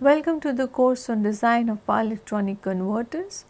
Welcome to the course on design of power electronic converters.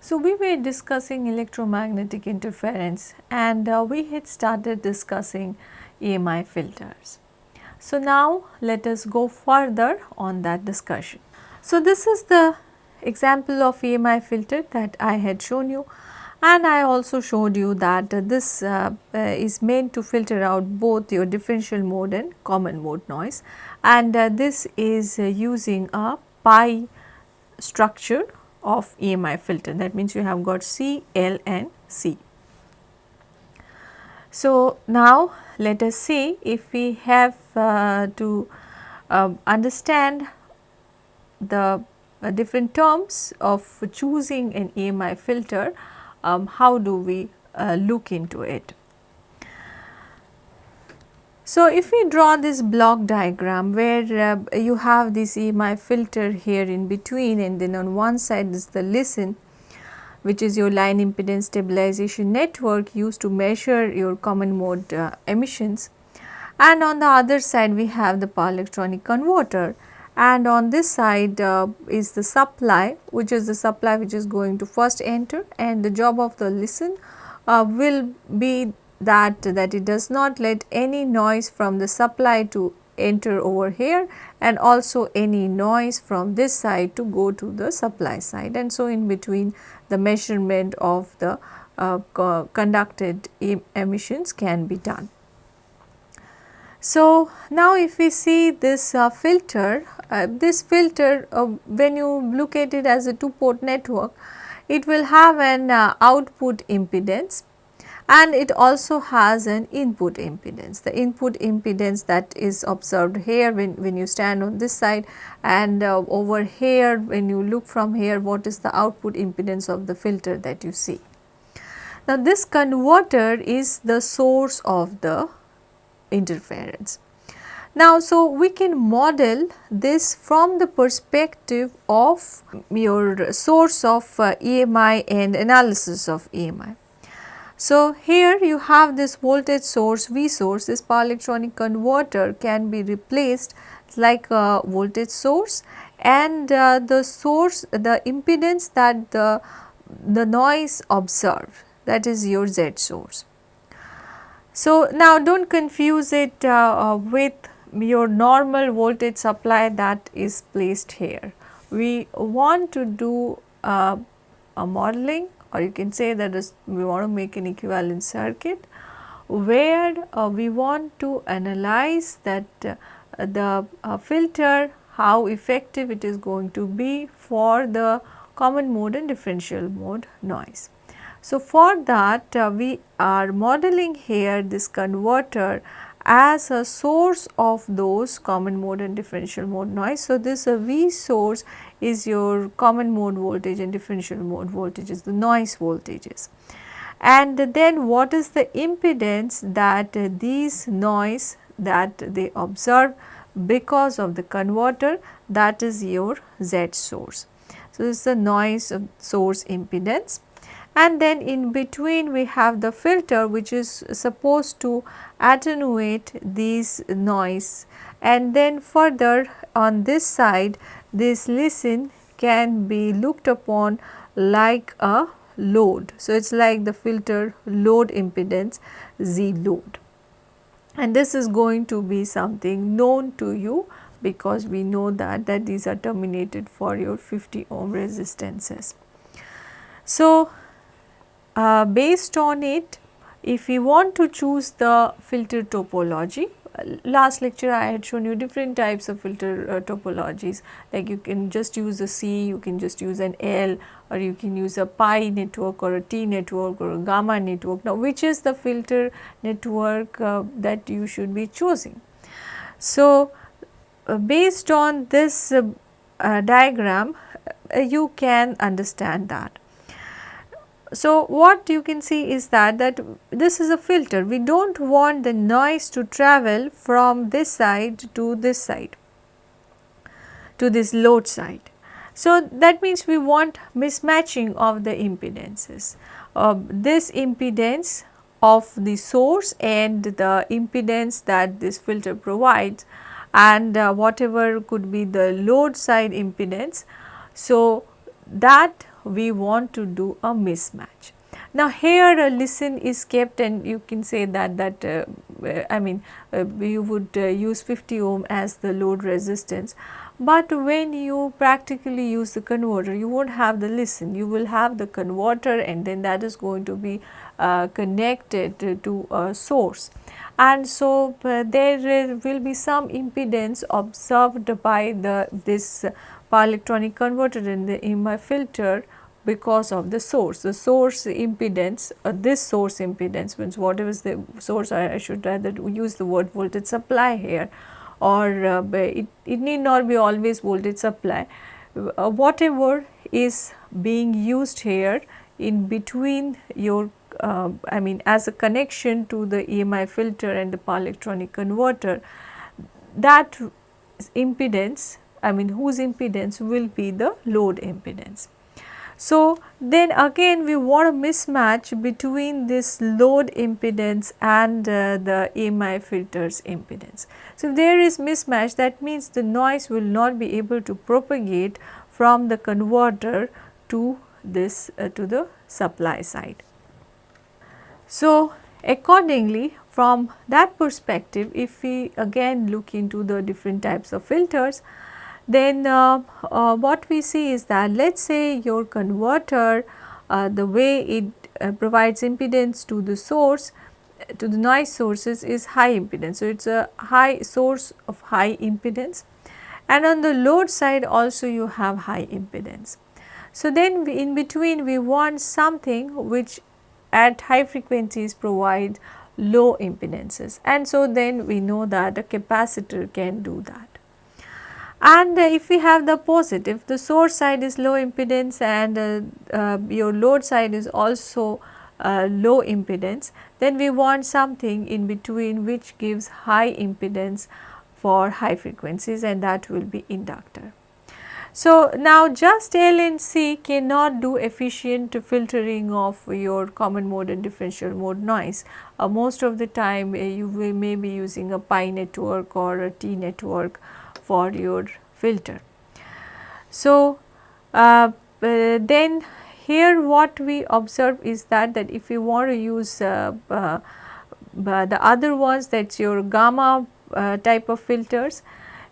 So, we were discussing electromagnetic interference and uh, we had started discussing EMI filters. So, now let us go further on that discussion. So, this is the example of EMI filter that I had shown you and I also showed you that uh, this uh, uh, is meant to filter out both your differential mode and common mode noise and uh, this is uh, using a pi structure of EMI filter that means you have got C, L and C. So, now let us see if we have uh, to understand the different terms of choosing an EMI filter um, how do we uh, look into it. So, if we draw this block diagram where uh, you have this EMI filter here in between and then on one side is the LISN which is your line impedance stabilization network used to measure your common mode uh, emissions and on the other side we have the power electronic converter and on this side uh, is the supply which is the supply which is going to first enter. And the job of the LISN uh, will be that that it does not let any noise from the supply to enter over here. And also any noise from this side to go to the supply side. And so in between the measurement of the uh, conducted emissions can be done. So, now if we see this uh, filter, uh, this filter uh, when you look at it as a two port network, it will have an uh, output impedance and it also has an input impedance. The input impedance that is observed here when, when you stand on this side and uh, over here when you look from here what is the output impedance of the filter that you see. Now, this converter is the source of the interference. Now, so we can model this from the perspective of your source of uh, EMI and analysis of EMI. So, here you have this voltage source V source, this power electronic converter can be replaced like a voltage source and uh, the source the impedance that the, the noise observed that is your Z source. So, now do not confuse it uh, uh, with your normal voltage supply that is placed here. We want to do uh, a modeling or you can say that is we want to make an equivalent circuit where uh, we want to analyze that uh, the uh, filter how effective it is going to be for the common mode and differential mode noise. So, for that uh, we are modeling here this converter as a source of those common mode and differential mode noise. So, this uh, V source is your common mode voltage and differential mode voltages, the noise voltages. And then what is the impedance that uh, these noise that they observe because of the converter that is your Z source. So, this is the noise source impedance and then in between we have the filter which is supposed to attenuate these noise and then further on this side this LISN can be looked upon like a load. So, it is like the filter load impedance Z load and this is going to be something known to you because we know that that these are terminated for your 50 ohm resistances. So, uh, based on it if we want to choose the filter topology uh, last lecture I had shown you different types of filter uh, topologies like you can just use a C, you can just use an L or you can use a pi network or a T network or a gamma network. Now, which is the filter network uh, that you should be choosing? So, uh, based on this uh, diagram you can understand that. So, what you can see is that that this is a filter we do not want the noise to travel from this side to this side to this load side. So, that means we want mismatching of the impedances. Uh, this impedance of the source and the impedance that this filter provides and uh, whatever could be the load side impedance. So, that we want to do a mismatch. Now, here a LISN is kept and you can say that that uh, I mean uh, you would uh, use 50 ohm as the load resistance, but when you practically use the converter you not have the LISN. You will have the converter and then that is going to be uh, connected to a source. And so uh, there will be some impedance observed by the this power electronic converter in the EMI filter because of the source. The source impedance, uh, this source impedance means whatever is the source, I, I should rather use the word voltage supply here or uh, it, it need not be always voltage supply. Uh, whatever is being used here in between your uh, I mean as a connection to the EMI filter and the power electronic converter that impedance I mean whose impedance will be the load impedance. So, then again we want a mismatch between this load impedance and uh, the EMI filters impedance. So, if there is mismatch that means the noise will not be able to propagate from the converter to this uh, to the supply side. So, accordingly from that perspective if we again look into the different types of filters then uh, uh, what we see is that let us say your converter uh, the way it uh, provides impedance to the source to the noise sources is high impedance. So, it is a high source of high impedance and on the load side also you have high impedance. So, then in between we want something which at high frequencies provide low impedances and so then we know that a capacitor can do that. And uh, if we have the positive, the source side is low impedance and uh, uh, your load side is also low impedance, then we want something in between which gives high impedance for high frequencies and that will be inductor. So, now just L and C cannot do efficient filtering of your common mode and differential mode noise. Uh, most of the time uh, you may be using a pi network or a T network for your filter. So, uh, uh, then here what we observe is that that if you want to use uh, uh, uh the other ones that is your gamma uh, type of filters,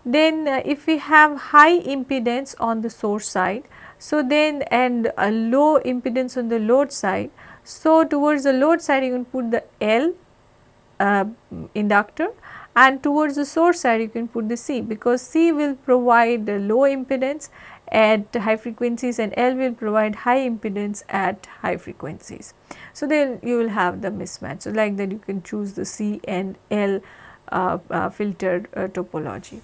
then if we have high impedance on the source side, so then and a low impedance on the load side, so towards the load side you can put the L inductor and towards the source side you can put the C because C will provide the low impedance at high frequencies and L will provide high impedance at high frequencies. So, then you will have the mismatch. So, like that you can choose the C and L uh, uh, filter uh, topology.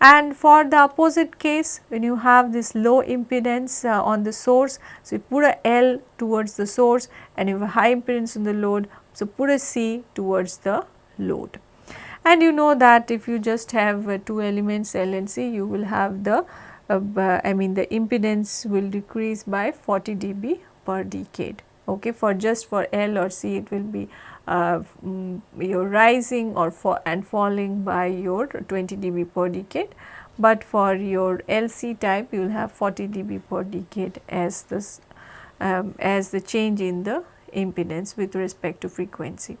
And for the opposite case when you have this low impedance uh, on the source, so you put a L towards the source and you have a high impedance on the load, so put a C towards the load and you know that if you just have uh, two elements L and C you will have the uh, I mean the impedance will decrease by 40 dB per decade okay for just for L or C it will be uh, mm, your rising or for and falling by your 20 dB per decade but for your LC type you will have 40 dB per decade as this um, as the change in the impedance with respect to frequency.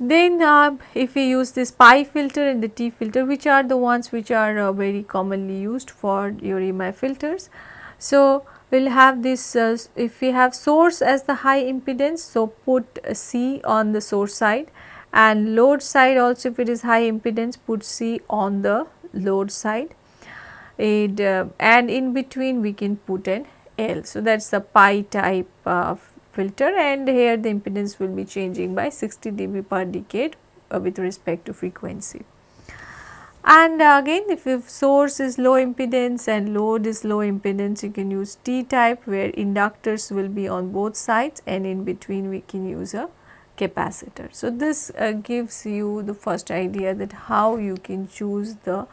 Then uh, if we use this pi filter and the T filter which are the ones which are uh, very commonly used for your EMI filters. So, we will have this uh, if we have source as the high impedance. So, put C on the source side and load side also if it is high impedance put C on the load side it, uh, and in between we can put an L. So, that is the pi type of filter and here the impedance will be changing by 60 dB per decade uh, with respect to frequency. And again if, if source is low impedance and load is low impedance you can use T type where inductors will be on both sides and in between we can use a capacitor. So, this uh, gives you the first idea that how you can choose the,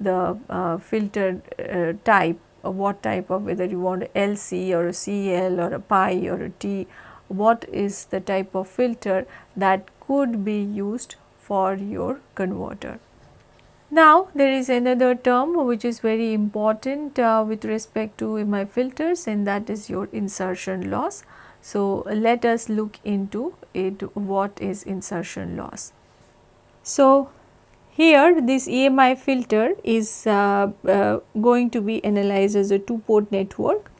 the uh, filter uh, type what type of whether you want LC or a CL or a pi or a T, what is the type of filter that could be used for your converter. Now, there is another term which is very important uh, with respect to EMI filters and that is your insertion loss. So, let us look into it what is insertion loss. So, here this EMI filter is uh, uh, going to be analyzed as a two port network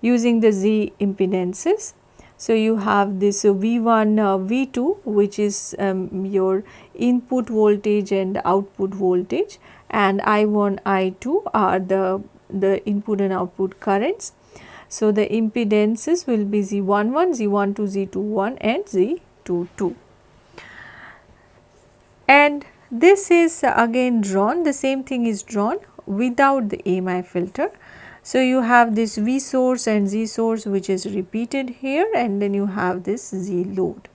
using the Z impedances so, you have this V1, uh, V2 which is um, your input voltage and output voltage and I1, I2 are the, the input and output currents. So, the impedances will be Z11, Z12, Z21 and Z22. And this is uh, again drawn, the same thing is drawn without the EMI filter so, you have this V source and Z source which is repeated here and then you have this Z load.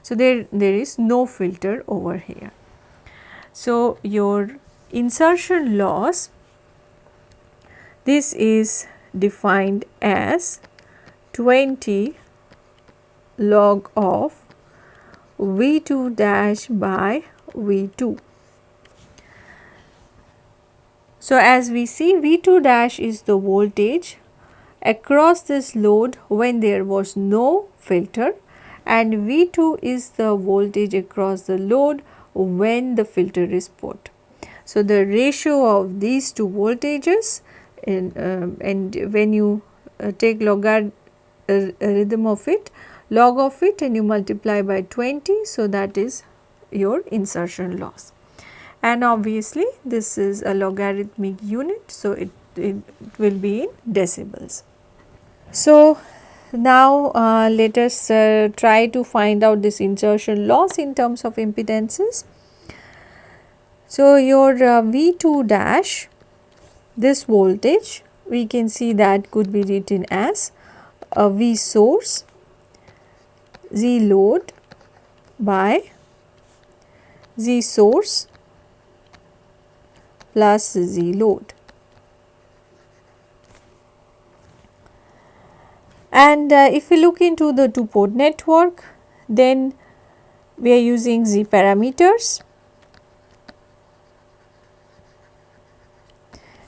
So, there, there is no filter over here. So, your insertion loss this is defined as 20 log of V2 dash by V2 so, as we see V2 dash is the voltage across this load when there was no filter and V2 is the voltage across the load when the filter is put. So, the ratio of these two voltages in, uh, and when you uh, take logarithm uh, of it log of it and you multiply by 20. So, that is your insertion loss and obviously this is a logarithmic unit. So, it, it will be in decibels. So, now uh, let us uh, try to find out this insertion loss in terms of impedances. So, your uh, V2 dash this voltage we can see that could be written as a V source Z load by Z source plus Z load. And uh, if we look into the two port network, then we are using Z parameters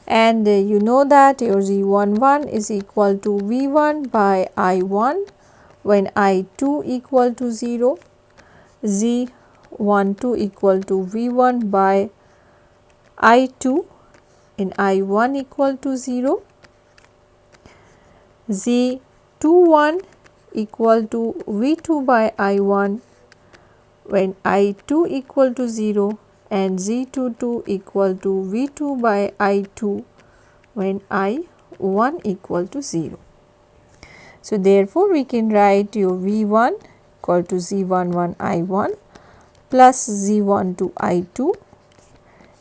and uh, you know that your Z11 is equal to V1 by I1 when I2 equal to 0, Z12 equal to V1 by I2 in I1 equal to 0, Z21 equal to V2 by I1 when I2 equal to 0 and Z22 equal to V2 by I2 when I1 equal to 0. So, therefore, we can write your V1 equal to Z11 I1 plus Z12 I2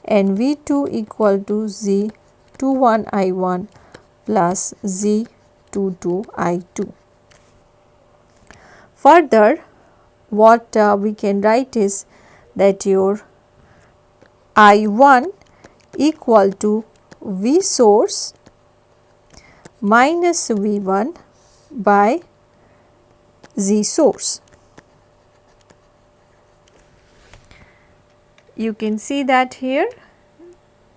and V2 equal to Z 21 I1 plus Z 22 I2. Further what uh, we can write is that your I1 equal to V source minus V1 by Z source. You can see that here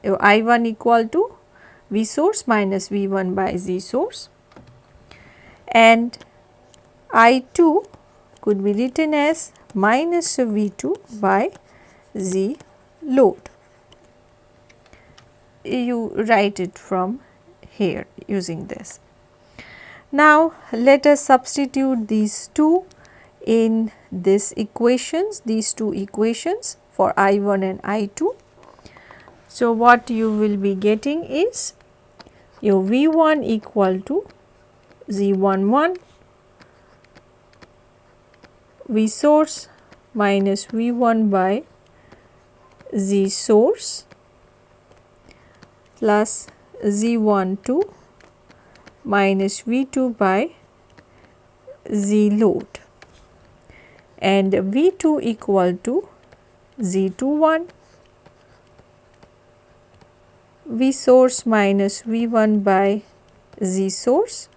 I1 equal to V source minus V1 by Z source and I2 could be written as minus V2 by Z load. You write it from here using this. Now, let us substitute these two in this equations, these two equations for I1 and I2. So, what you will be getting is your V1 equal to Z11 V source minus V1 by Z source plus Z12 minus V2 by Z load and V2 equal to Z21 V source minus V1 by Z source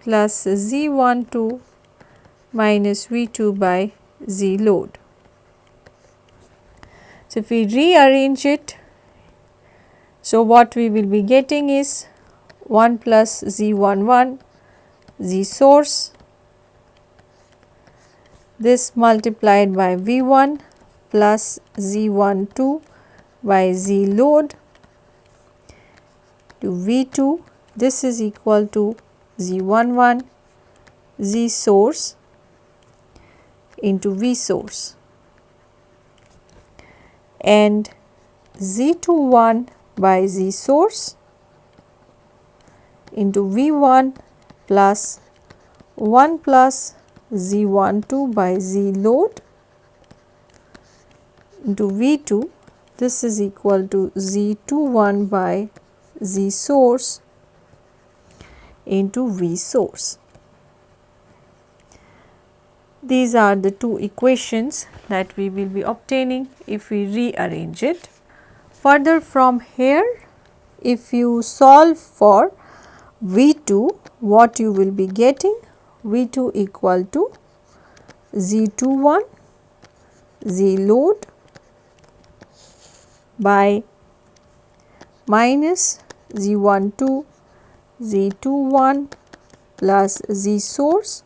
plus Z12 minus V2 by Z load. So, if we rearrange it, so what we will be getting is 1 plus Z11 Z source this multiplied by V1 plus Z12 by Z load to V2 this is equal to Z11 Z source into V source. And Z21 by Z source into V1 plus 1 plus Z12 by Z load into V2 this is equal to Z21 by Z source into V source. These are the two equations that we will be obtaining if we rearrange it. Further from here, if you solve for V2, what you will be getting? V2 equal to Z21 Z load by minus Z12 Z21 plus Z source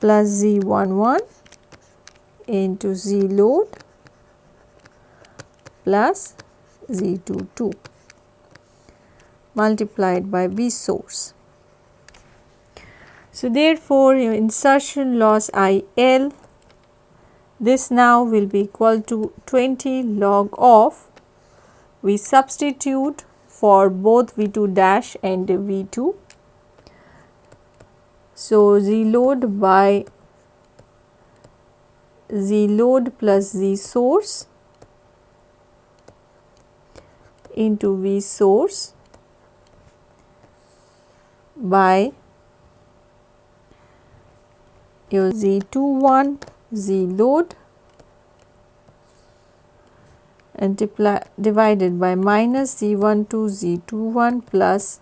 plus Z11 into Z load plus Z22 multiplied by V source. So, therefore, your insertion loss I L this now will be equal to 20 log of we substitute for both V2 dash and V2. So, Z load by Z load plus Z source into V source by your Z21 Z load and divided by minus Z12 Z21 plus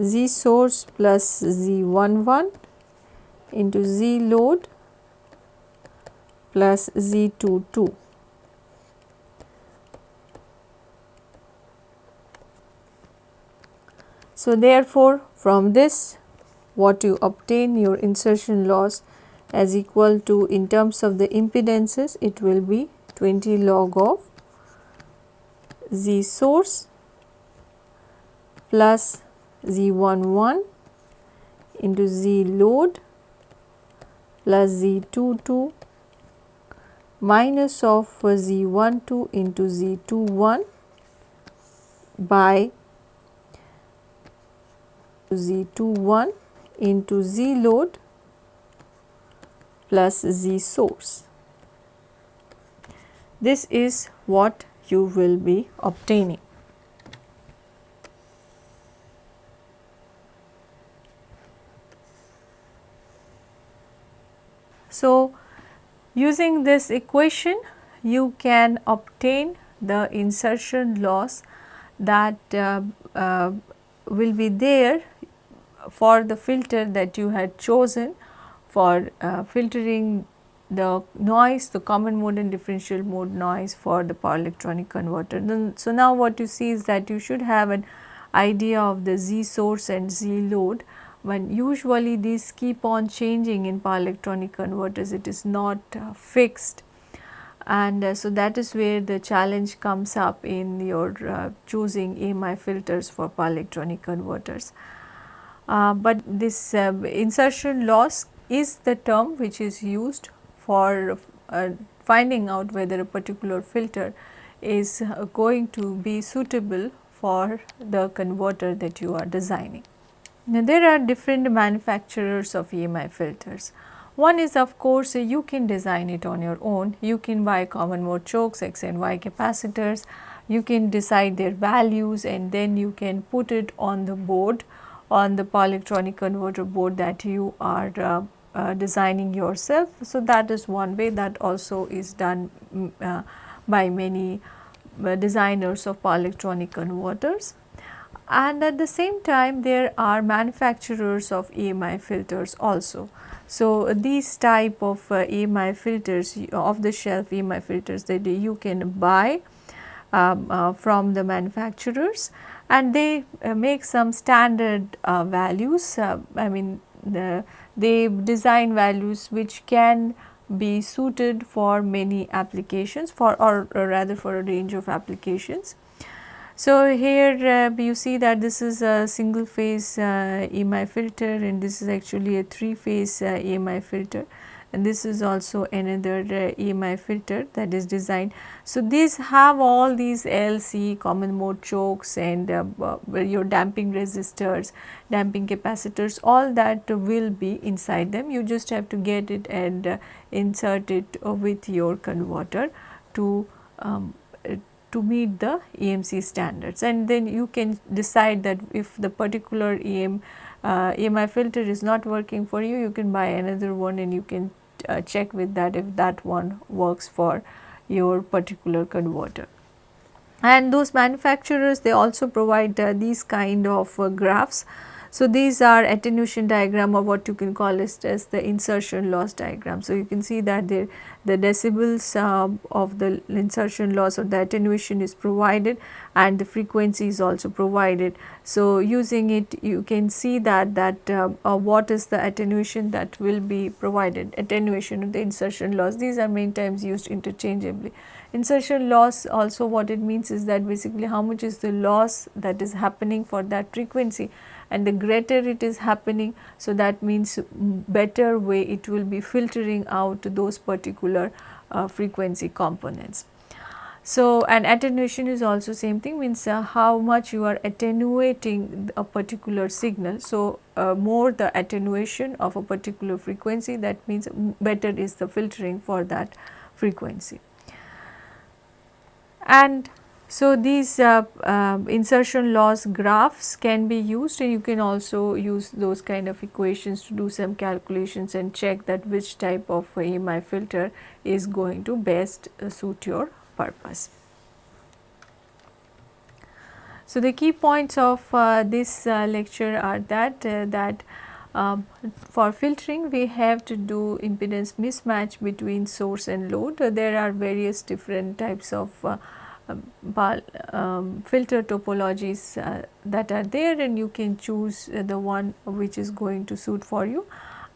Z source plus Z11 into Z load plus Z22. So, therefore, from this what you obtain your insertion loss as equal to in terms of the impedances it will be 20 log of Z source plus Z11 into Z load plus Z22 minus of Z12 into Z21 by Z21 into Z load plus Z source. This is what you will be obtaining. So, using this equation you can obtain the insertion loss that uh, uh, will be there for the filter that you had chosen for uh, filtering the noise, the common mode and differential mode noise for the power electronic converter. Then, so, now what you see is that you should have an idea of the Z source and Z load when usually these keep on changing in power electronic converters it is not uh, fixed and uh, so that is where the challenge comes up in your uh, choosing EMI filters for power electronic converters. Uh, but this uh, insertion loss is the term which is used for uh, finding out whether a particular filter is uh, going to be suitable for the converter that you are designing. Now, there are different manufacturers of EMI filters. One is of course you can design it on your own, you can buy common mode chokes, X and Y capacitors, you can decide their values and then you can put it on the board on the power electronic converter board that you are uh, uh, designing yourself. So, that is one way that also is done mm, uh, by many uh, designers of power electronic converters. and at the same time there are manufacturers of EMI filters also. So, these type of uh, EMI filters off the shelf EMI filters that you can buy um, uh, from the manufacturers and they uh, make some standard uh, values uh, I mean the, they design values which can be suited for many applications for or, or rather for a range of applications. So, here uh, you see that this is a single phase uh, EMI filter and this is actually a 3 phase uh, EMI filter and this is also another uh, EMI filter that is designed. So, these have all these LC common mode chokes and uh, your damping resistors, damping capacitors all that will be inside them. You just have to get it and uh, insert it with your converter to um, to meet the EMC standards and then you can decide that if the particular EM uh, EMI filter is not working for you, you can buy another one and you can uh, check with that if that one works for your particular converter. And those manufacturers they also provide uh, these kind of uh, graphs. So, these are attenuation diagram or what you can call it as the insertion loss diagram. So, you can see that the, the decibels uh, of the insertion loss or the attenuation is provided and the frequency is also provided. So, using it you can see that that uh, uh, what is the attenuation that will be provided attenuation of the insertion loss these are many times used interchangeably. Insertion loss also what it means is that basically how much is the loss that is happening for that frequency and the greater it is happening. So, that means better way it will be filtering out those particular uh, frequency components. So, and attenuation is also same thing means uh, how much you are attenuating a particular signal. So, uh, more the attenuation of a particular frequency that means better is the filtering for that frequency. And so, these uh, uh, insertion loss graphs can be used and you can also use those kind of equations to do some calculations and check that which type of EMI filter is going to best uh, suit your purpose. So, the key points of uh, this uh, lecture are that uh, that um, for filtering we have to do impedance mismatch between source and load. there are various different types of uh, filter topologies uh, that are there and you can choose uh, the one which is going to suit for you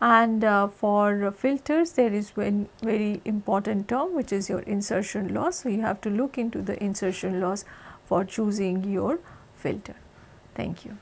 and uh, for filters there is one very important term which is your insertion loss. So, you have to look into the insertion loss for choosing your filter. Thank you.